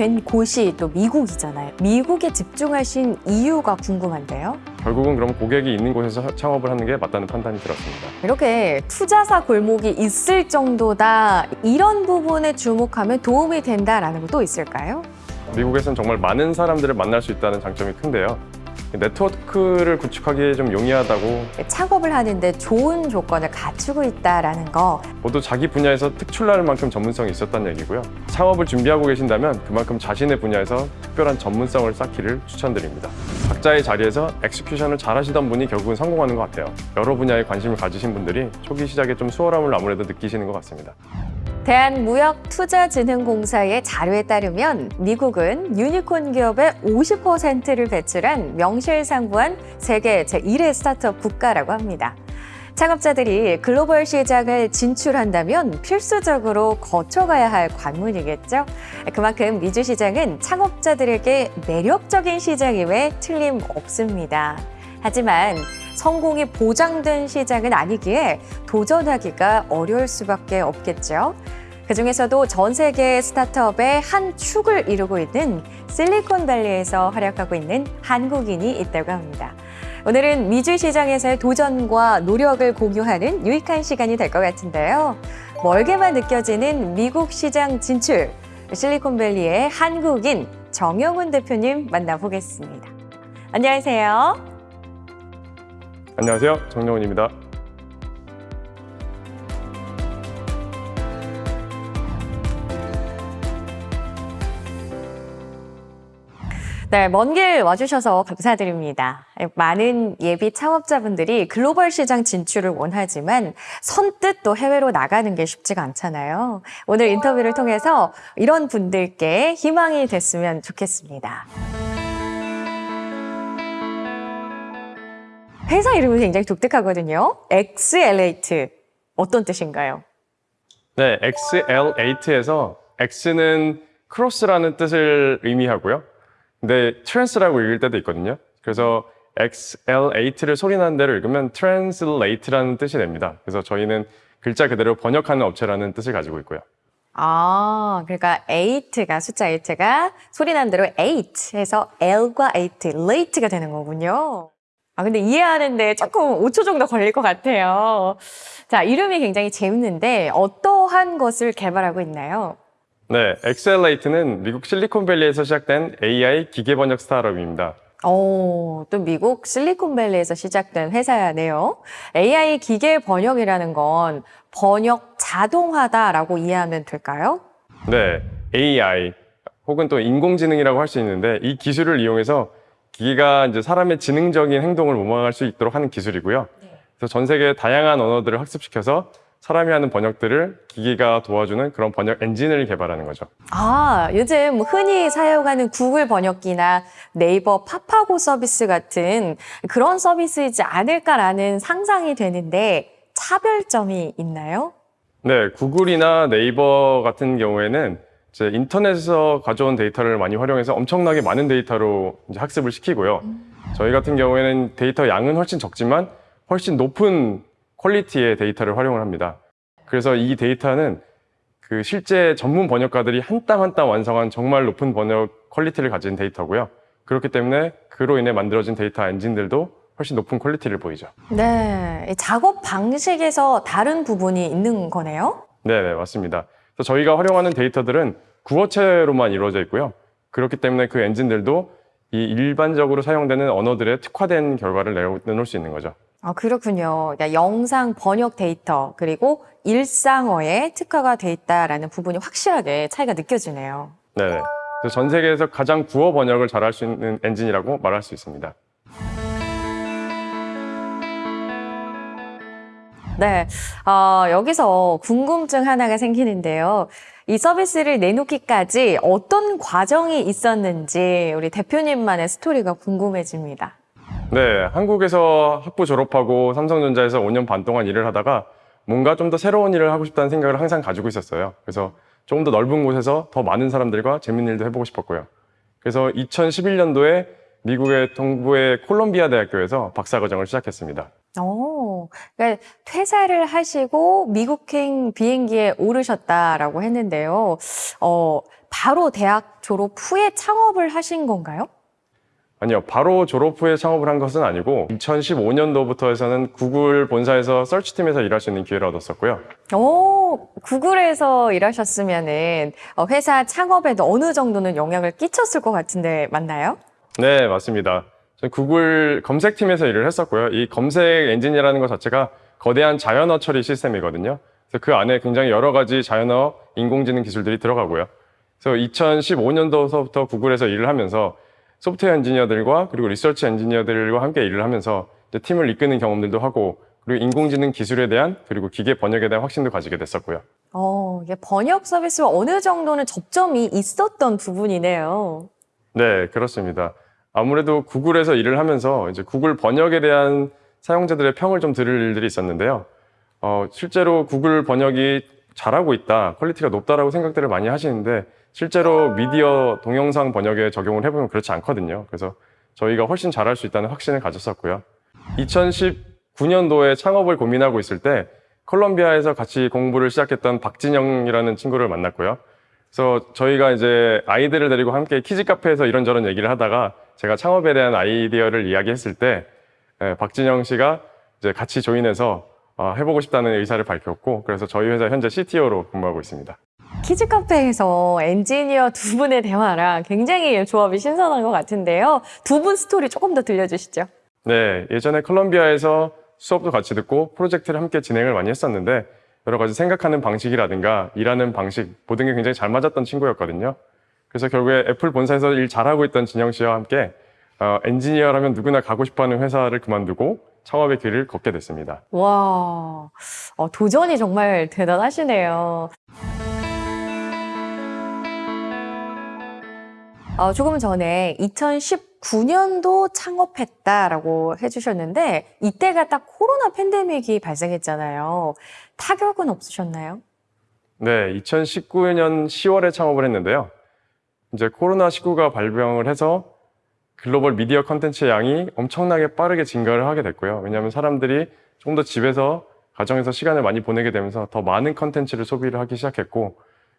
된 곳이 또 미국이잖아요. 미국에 집중하신 이유가 궁금한데요. 결국은 그럼 고객이 있는 곳에서 창업을 하는 게 맞다는 판단이 들었습니다. 이렇게 투자사 골목이 있을 정도다 이런 부분에 주목하면 도움이 된다라는 것도 있을까요? 미국에서는 정말 많은 사람들을 만날 수 있다는 장점이 큰데요. 네트워크를 구축하기 좀 용이하다고 창업을 하는데 좋은 조건을 갖추고 있다라는 거 모두 자기 분야에서 특출날 만큼 전문성이 있었다는 얘기고요. 창업을 준비하고 계신다면 그만큼 자신의 분야에서 특별한 전문성을 쌓기를 추천드립니다. 각자의 자리에서 execution을 잘 하시던 분이 결국은 성공하는 것 같아요. 여러 분야에 관심을 가지신 분들이 초기 시작에 좀 수월함을 아무래도 느끼시는 것 같습니다. 대한무역투자진흥공사의 자료에 따르면 미국은 유니콘 기업의 50%를 배출한 명실상부한 세계 제1의 스타트업 국가라고 합니다. 창업자들이 글로벌 시장을 진출한다면 필수적으로 거쳐가야 할 관문이겠죠. 그만큼 미주 시장은 창업자들에게 매력적인 시장임에 틀림없습니다. 하지만 성공이 보장된 시장은 아니기에 도전하기가 어려울 수밖에 없겠죠. 그중에서도 전 세계 스타트업의 한 축을 이루고 있는 실리콘밸리에서 활약하고 있는 한국인이 있다고 합니다. 오늘은 미주 시장에서의 도전과 노력을 공유하는 유익한 시간이 될 것 같은데요. 멀게만 느껴지는 미국 시장 진출, 실리콘밸리의 한국인 정영훈 대표님 만나보겠습니다. 안녕하세요. 안녕하세요. 정영훈입니다. 네, 먼 길 와주셔서 감사드립니다. 많은 예비 창업자분들이 글로벌 시장 진출을 원하지만 선뜻 또 해외로 나가는 게 쉽지가 않잖아요. 오늘 인터뷰를 통해서 이런 분들께 희망이 됐으면 좋겠습니다. 회사 이름이 굉장히 독특하거든요. XL8. 어떤 뜻인가요? 네, XL8에서 X는 cross라는 뜻을 의미하고요. 근데 trans라고 읽을 때도 있거든요. 그래서 XL8를 소리나는 대로 읽으면 translate라는 뜻이 됩니다. 그래서 저희는 글자 그대로 번역하는 업체라는 뜻을 가지고 있고요. 아, 그러니까 8가 숫자 8가 소리 난 대로 8 해서 L과 8, late가 되는 거군요. 아, 근데 이해하는데 조금 5초 정도 걸릴 것 같아요. 자, 이름이 굉장히 재밌는데 어떠한 것을 개발하고 있나요? 네, XL8는 미국 실리콘밸리에서 시작된 AI 기계 번역 스타트업입니다. 오, 또 미국 실리콘밸리에서 시작된 회사네요. AI 기계 번역이라는 건 번역 자동화다라고 이해하면 될까요? 네, AI 혹은 또 인공지능이라고 할 수 있는데 이 기술을 이용해서 기계가 이제 사람의 지능적인 행동을 모방할 수 있도록 하는 기술이고요. 그래서 전 세계 다양한 언어들을 학습시켜서 사람이 하는 번역들을 기계가 도와주는 그런 번역 엔진을 개발하는 거죠. 아, 요즘 흔히 사용하는 구글 번역기나 네이버 파파고 서비스 같은 그런 서비스이지 않을까라는 상상이 되는데 차별점이 있나요? 네, 구글이나 네이버 같은 경우에는 이제 인터넷에서 가져온 데이터를 많이 활용해서 엄청나게 많은 데이터로 이제 학습을 시키고요. 저희 같은 경우에는 데이터 양은 훨씬 적지만 훨씬 높은 quality의 데이터를 활용을 합니다. 그래서 이 데이터는 그 실제 전문 번역가들이 한 땀 한 땀 완성한 정말 높은 번역 quality를 가진 데이터고요. 그렇기 때문에 그로 인해 만들어진 데이터 엔진들도 훨씬 높은 quality를 보이죠. 네, 이 작업 방식에서 다른 부분이 있는 거네요. 네, 네, 맞습니다. 저희가 활용하는 데이터들은 구어체로만 이루어져 있고요. 그렇기 때문에 그 엔진들도 이 일반적으로 사용되는 언어들의 특화된 결과를 내놓을 수 있는 거죠. 아, 그렇군요. 그러니까 영상 번역 데이터 그리고 일상어에 특화가 돼 있다라는 부분이 확실하게 차이가 느껴지네요. 네. 전 세계에서 가장 구어 번역을 잘할 수 있는 엔진이라고 말할 수 있습니다. 네, 어, 여기서 궁금증 하나가 생기는데요. 이 서비스를 내놓기까지 어떤 과정이 있었는지 우리 대표님만의 스토리가 궁금해집니다. 네, 한국에서 학부 졸업하고 삼성전자에서 5년 반 동안 일을 하다가 뭔가 좀 더 새로운 일을 하고 싶다는 생각을 항상 가지고 있었어요. 그래서 조금 더 넓은 곳에서 더 많은 사람들과 재밌는 일도 해보고 싶었고요. 그래서 2011년도에 미국의 동부의 콜롬비아 대학교에서 박사과정을 시작했습니다. 오, 어, 그러니까 퇴사를 하시고 미국행 비행기에 오르셨다라고 했는데요. 어, 바로 대학 졸업 후에 창업을 하신 건가요? 아니요, 바로 졸업 후에 창업을 한 것은 아니고 2015년도부터 해서는 구글 본사에서 서치팀에서 일할 수 있는 기회를 얻었었고요. 오, 구글에서 일하셨으면은 어, 회사 창업에도 어느 정도는 영향을 끼쳤을 것 같은데 맞나요? 네, 맞습니다. 구글 검색팀에서 일을 했었고요. 이 검색 엔진이라는 것 자체가 거대한 자연어 처리 시스템이거든요. 그래서 그 안에 굉장히 여러 가지 자연어, 인공지능 기술들이 들어가고요. 그래서 2015년도서부터 구글에서 일을 하면서 소프트웨어 엔지니어들과 그리고 리서치 엔지니어들과 함께 일을 하면서 팀을 이끄는 경험들도 하고 그리고 인공지능 기술에 대한 그리고 기계 번역에 대한 확신도 가지게 됐었고요. 어, 이게 번역 서비스와 어느 정도는 접점이 있었던 부분이네요. 네, 그렇습니다. 아무래도 구글에서 일을 하면서 이제 구글 번역에 대한 사용자들의 평을 좀 들을 일들이 있었는데요. 어, 실제로 구글 번역이 잘하고 있다, quality가 높다라고 생각들을 많이 하시는데 실제로 미디어 동영상 번역에 적용을 해보면 그렇지 않거든요. 그래서 저희가 훨씬 잘할 수 있다는 확신을 가졌었고요. 2019년도에 창업을 고민하고 있을 때 콜롬비아에서 같이 공부를 시작했던 박진영이라는 친구를 만났고요. 그래서 저희가 이제 아이들을 데리고 함께 키즈 카페에서 이런저런 얘기를 하다가 제가 창업에 대한 아이디어를 이야기했을 때 예, 박진영 씨가 이제 같이 join해서 어, 해보고 싶다는 의사를 밝혔고 그래서 저희 회사 현재 CTO로 근무하고 있습니다. 키즈 카페에서 엔지니어 두 분의 대화랑 굉장히 조합이 신선한 것 같은데요. 두 분 스토리 조금 더 들려주시죠. 네, 예전에 콜롬비아에서 수업도 같이 듣고 프로젝트를 함께 진행을 많이 했었는데 여러 가지 생각하는 방식이라든가 일하는 방식 모든 게 굉장히 잘 맞았던 친구였거든요. 그래서 결국에 애플 본사에서 일 잘하고 있던 진영 씨와 함께 어, 엔지니어라면 누구나 가고 싶어하는 회사를 그만두고 창업의 길을 걷게 됐습니다. 와, 어, 도전이 정말 대단하시네요. 어, 조금 전에 2019년도 창업했다라고 해주셨는데 이때가 딱 코로나 팬데믹이 발생했잖아요. 타격은 없으셨나요? 네, 2019년 10월에 창업을 했는데요. 이제 코로나19가 발병을 해서 글로벌 미디어 컨텐츠의 양이 엄청나게 빠르게 증가를 하게 됐고요. 왜냐하면 사람들이 좀 더 집에서 가정에서 시간을 많이 보내게 되면서 더 많은 컨텐츠를 소비를 하기 시작했고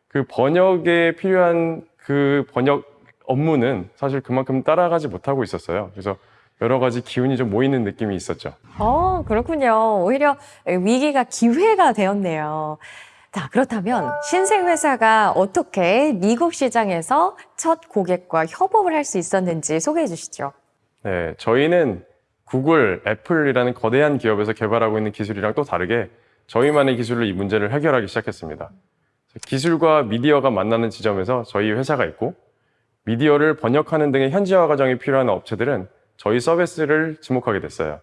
그 번역에 필요한 그 번역 업무는 사실 그만큼 따라가지 못하고 있었어요. 그래서 여러 가지 기운이 좀 모이는 느낌이 있었죠. 어, 그렇군요. 오히려 위기가 기회가 되었네요. 자, 그렇다면 신생 회사가 어떻게 미국 시장에서 첫 고객과 협업을 할 수 있었는지 소개해 주시죠. 네, 저희는 구글, 애플이라는 거대한 기업에서 개발하고 있는 기술이랑 또 다르게 저희만의 기술로 이 문제를 해결하기 시작했습니다. 기술과 미디어가 만나는 지점에서 저희 회사가 있고 미디어를 번역하는 등의 현지화 과정이 필요한 업체들은 저희 서비스를 지목하게 됐어요.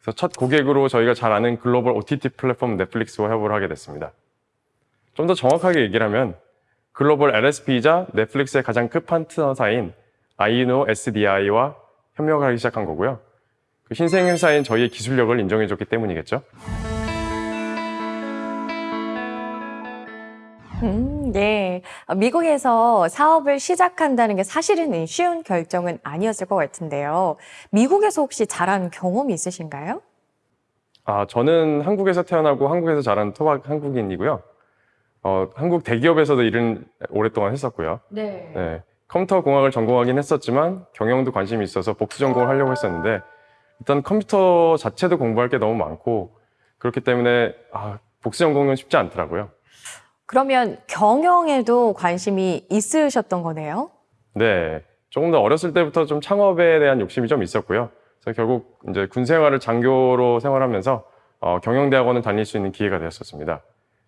그래서 첫 고객으로 저희가 잘 아는 글로벌 OTT 플랫폼 넷플릭스와 협업을 하게 됐습니다. 좀 더 정확하게 얘기를 하면 글로벌 LSP이자 넷플릭스의 가장 큰 파트너사인 아이노 SDI와 협력을 하기 시작한 거고요. 그 신생 회사인 저희의 기술력을 인정해줬기 때문이겠죠. 음, 예. 어, 미국에서 사업을 시작한다는 게 사실은 쉬운 결정은 아니었을 것 같은데요. 미국에서 혹시 잘한 경험이 있으신가요? 아, 저는 한국에서 태어나고 한국에서 자란 토박 한국인이고요. 어, 한국 대기업에서도 일은 오랫동안 했었고요. 네. 네, 컴퓨터 공학을 전공하긴 했었지만 경영도 관심이 있어서 복수 전공을 하려고 했었는데 일단 컴퓨터 자체도 공부할 게 너무 많고 그렇기 때문에 아, 복수 전공은 쉽지 않더라고요. 그러면 경영에도 관심이 있으셨던 거네요? 네, 조금 더 어렸을 때부터 좀 창업에 대한 욕심이 좀 있었고요. 그래서 결국 이제 군 생활을 장교로 생활하면서 어, 경영대학원을 다닐 수 있는 기회가 되었었습니다.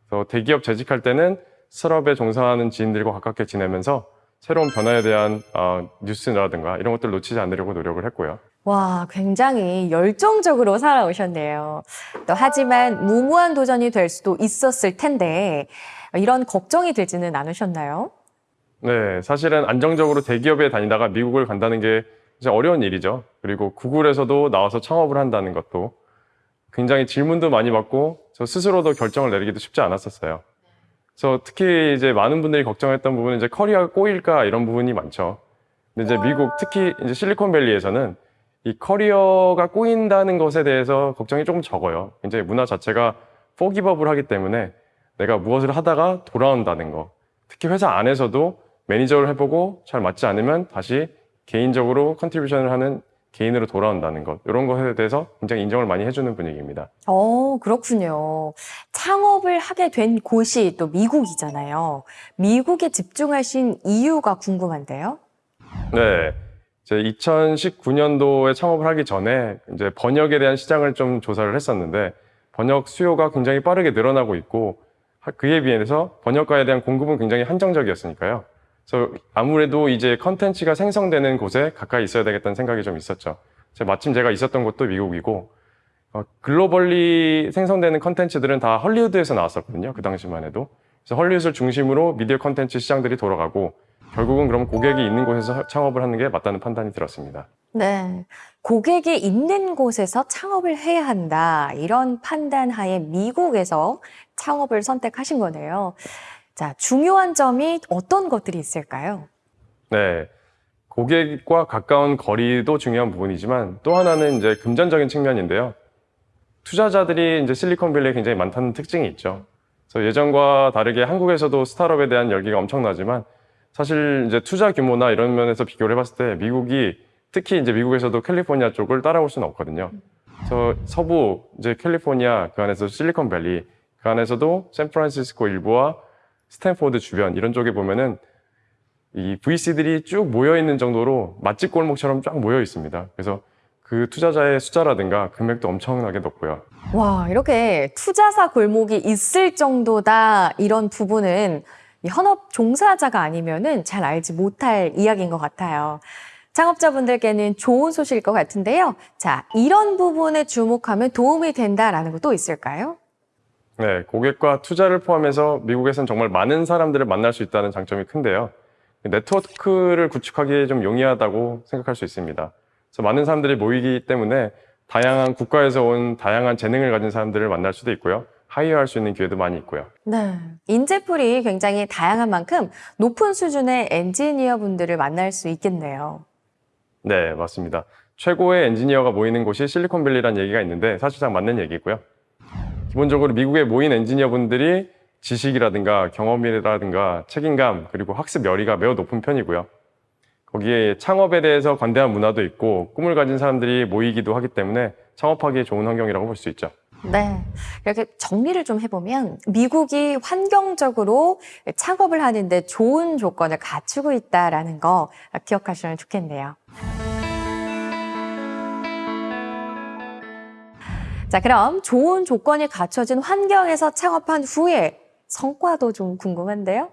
그래서 대기업 재직할 때는 스럽에 종사하는 지인들과 가깝게 지내면서 새로운 변화에 대한 어, 뉴스라든가 이런 것들 놓치지 않으려고 노력을 했고요. 와, 굉장히 열정적으로 살아오셨네요. 또 하지만 무모한 도전이 될 수도 있었을 텐데 이런 걱정이 들지는 않으셨나요? 네, 사실은 안정적으로 대기업에 다니다가 미국을 간다는 게 진짜 어려운 일이죠. 그리고 구글에서도 나와서 창업을 한다는 것도 굉장히 질문도 많이 받고 저 스스로도 결정을 내리기도 쉽지 않았었어요. 그래서 특히 이제 많은 분들이 걱정했던 부분은 이제 커리어가 꼬일까 이런 부분이 많죠. 근데 이제 미국 특히 이제 실리콘밸리에서는 이 커리어가 꼬인다는 것에 대해서 걱정이 조금 적어요. 굉장히 문화 자체가 포기법을 하기 때문에 내가 무엇을 하다가 돌아온다는 거. 특히 회사 안에서도 매니저를 해보고 잘 맞지 않으면 다시 개인적으로 contribution을 하는 개인으로 돌아온다는 것. 이런 것에 대해서 굉장히 인정을 많이 해주는 분위기입니다. 어, 그렇군요. 창업을 하게 된 곳이 또 미국이잖아요. 미국에 집중하신 이유가 궁금한데요. 네. 이제 2019년도에 창업을 하기 전에 이제 번역에 대한 시장을 좀 조사를 했었는데 번역 수요가 굉장히 빠르게 늘어나고 있고 하- 그에 비해서 번역가에 대한 공급은 굉장히 한정적이었으니까요. 그래서 아무래도 이제 컨텐츠가 생성되는 곳에 가까이 있어야 되겠다는 생각이 좀 있었죠. 제- 마침 제가 있었던 곳도 미국이고 어, globally 생성되는 컨텐츠들은 다 헐리우드에서 나왔었거든요. 그 당시만 해도. 그래서 헐리우드를 중심으로 미디어 컨텐츠 시장들이 돌아가고 결국은 그럼 고객이 있는 곳에서 창업을 하는 게 맞다는 판단이 들었습니다. 네. 고객이 있는 곳에서 창업을 해야 한다. 이런 판단 하에 미국에서 창업을 선택하신 거네요. 자, 중요한 점이 어떤 것들이 있을까요? 네. 고객과 가까운 거리도 중요한 부분이지만 또 하나는 이제 금전적인 측면인데요. 투자자들이 이제 실리콘밸리에 굉장히 많다는 특징이 있죠. 그래서 예전과 다르게 한국에서도 스타트업에 대한 열기가 엄청나지만 사실 이제 투자 규모나 이런 면에서 비교를 해봤을 때 미국이 특히 이제 미국에서도 캘리포니아 쪽을 따라올 수는 없거든요. 그래서 서부 이제 캘리포니아 그 안에서 실리콘밸리 그 안에서도 샌프란시스코 일부와 스탠포드 주변 이런 쪽에 보면은 이 VC들이 쭉 모여 있는 정도로 맛집 골목처럼 쫙 모여 있습니다. 그래서 그 투자자의 숫자라든가 금액도 엄청나게 높고요. 와, 이렇게 투자사 골목이 있을 정도다. 이런 부분은 이 현업 종사자가 아니면은 잘 알지 못할 이야기인 것 같아요. 창업자분들께는 좋은 소식일 것 같은데요. 자, 이런 부분에 주목하면 도움이 된다라는 것도 있을까요? 네, 고객과 투자를 포함해서 미국에서는 정말 많은 사람들을 만날 수 있다는 장점이 큰데요. 네트워크를 구축하기 좀 용이하다고 생각할 수 있습니다. 그래서 많은 사람들이 모이기 때문에 다양한 국가에서 온 다양한 재능을 가진 사람들을 만날 수도 있고요. 하이어할 수 있는 기회도 많이 있고요. 네. 인재풀이 굉장히 다양한 만큼 높은 수준의 엔지니어 분들을 만날 수 있겠네요. 네, 맞습니다. 최고의 엔지니어가 모이는 곳이 실리콘밸리라는 얘기가 있는데 사실상 맞는 얘기고요. 기본적으로 미국에 모인 엔지니어분들이 지식이라든가 경험이라든가 책임감 그리고 학습 열의가 매우 높은 편이고요. 거기에 창업에 대해서 관대한 문화도 있고 꿈을 가진 사람들이 모이기도 하기 때문에 창업하기에 좋은 환경이라고 볼 수 있죠. 네. 이렇게 정리를 좀 해보면 미국이 환경적으로 창업을 하는데 좋은 조건을 갖추고 있다라는 거 기억하시면 좋겠네요. 자, 그럼 좋은 조건이 갖춰진 환경에서 창업한 후에 성과도 좀 궁금한데요.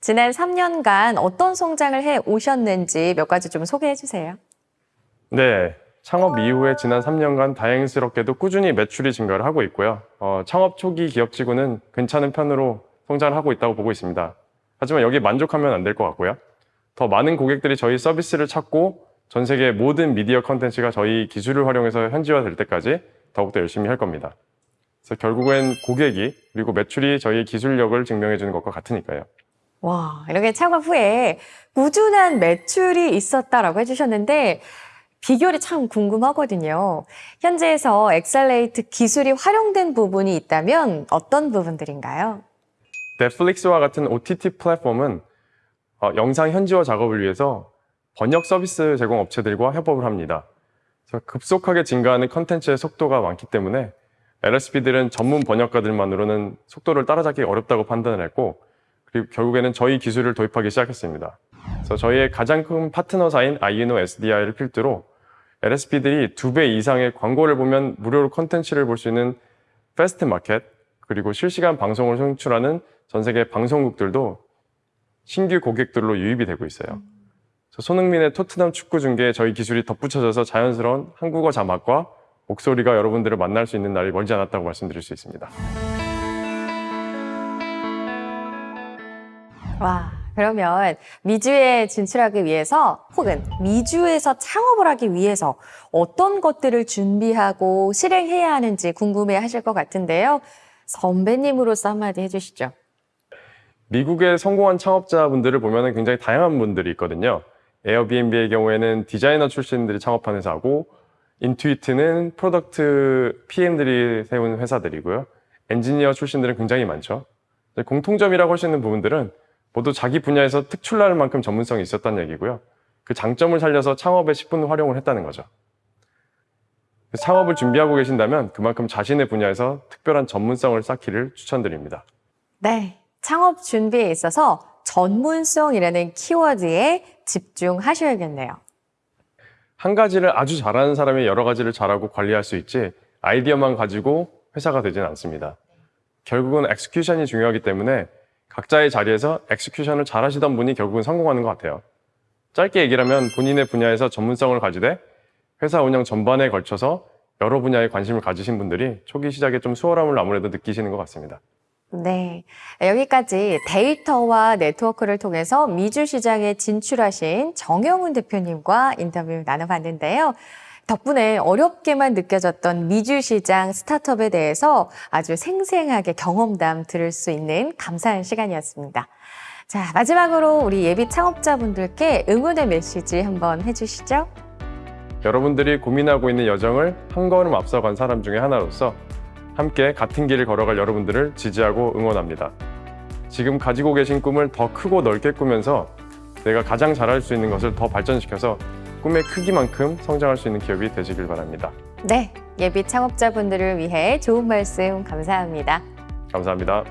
지난 3년간 어떤 성장을 해 오셨는지 몇 가지 좀 소개해 주세요. 네. 창업 이후에 지난 3년간 다행스럽게도 꾸준히 매출이 증가를 하고 있고요. 어, 창업 초기 기업치고는 괜찮은 편으로 성장을 하고 있다고 보고 있습니다. 하지만 여기에 만족하면 안 될 것 같고요. 더 많은 고객들이 저희 서비스를 찾고 전 세계 모든 미디어 컨텐츠가 저희 기술을 활용해서 현지화 될 때까지 더욱더 열심히 할 겁니다. 그래서 결국엔 고객이 그리고 매출이 저희의 기술력을 증명해 주는 것과 같으니까요. 와, 이렇게 창업 후에 꾸준한 매출이 있었다라고 해주셨는데, 비결이 참 궁금하거든요. 현재에서 XL8 기술이 활용된 부분이 있다면 어떤 부분들인가요? 넷플릭스와 같은 OTT 플랫폼은 어, 영상 현지화 작업을 위해서 번역 서비스 제공 업체들과 협업을 합니다. 급속하게 증가하는 컨텐츠의 속도가 많기 때문에 LSP들은 전문 번역가들만으로는 속도를 따라잡기 어렵다고 판단을 했고 그리고 결국에는 저희 기술을 도입하기 시작했습니다. 그래서 저희의 가장 큰 파트너사인 Iyuno SDI를 필두로 LSP들이 두 배 이상의 광고를 보면 무료로 컨텐츠를 볼 수 있는 FAST 마켓 그리고 실시간 방송을 송출하는 전 세계 방송국들도 신규 고객들로 유입이 되고 있어요. 손흥민의 토트넘 축구 중계에 저희 기술이 덧붙여져서 자연스러운 한국어 자막과 목소리가 여러분들을 만날 수 있는 날이 멀지 않았다고 말씀드릴 수 있습니다. 와, 그러면 미주에 진출하기 위해서 혹은 미주에서 창업을 하기 위해서 어떤 것들을 준비하고 실행해야 하는지 궁금해 하실 것 같은데요. 선배님으로서 한마디 해주시죠. 미국의 성공한 창업자분들을 보면 굉장히 다양한 분들이 있거든요. 에어비앤비의 경우에는 디자이너 출신들이 창업한 회사고 인투이트는 product PM들이 세운 회사들이고요. 엔지니어 출신들은 굉장히 많죠. 공통점이라고 할 수 있는 부분들은 모두 자기 분야에서 특출날 만큼 전문성이 있었다는 얘기고요. 그 장점을 살려서 창업에 10분 활용을 했다는 거죠. 창업을 준비하고 계신다면 그만큼 자신의 분야에서 특별한 전문성을 쌓기를 추천드립니다. 네. 창업 준비에 있어서 전문성이라는 키워드에 집중하셔야겠네요. 한 가지를 아주 잘하는 사람이 여러 가지를 잘하고 관리할 수 있지 아이디어만 가지고 회사가 되지는 않습니다. 결국은 execution이 중요하기 때문에 각자의 자리에서 execution을 잘 하시던 분이 결국은 성공하는 것 같아요. 짧게 얘기를 하면 본인의 분야에서 전문성을 가지되 회사 운영 전반에 걸쳐서 여러 분야에 관심을 가지신 분들이 초기 시작에 좀 수월함을 아무래도 느끼시는 것 같습니다. 네. 여기까지 데이터와 네트워크를 통해서 미주 시장에 진출하신 정영훈 대표님과 인터뷰 나눠봤는데요. 덕분에 어렵게만 느껴졌던 미주 시장 스타트업에 대해서 아주 생생하게 경험담 들을 수 있는 감사한 시간이었습니다. 자, 마지막으로 우리 예비 창업자분들께 응원의 메시지 한번 해주시죠. 여러분들이 고민하고 있는 여정을 한 걸음 앞서간 사람 중에 하나로서 함께 같은 길을 걸어갈 여러분들을 지지하고 응원합니다. 지금 가지고 계신 꿈을 더 크고 넓게 꾸면서 내가 가장 잘할 수 있는 것을 더 발전시켜서 꿈의 크기만큼 성장할 수 있는 기업이 되시길 바랍니다. 네. 예비 창업자분들을 위해 좋은 말씀 감사합니다. 감사합니다.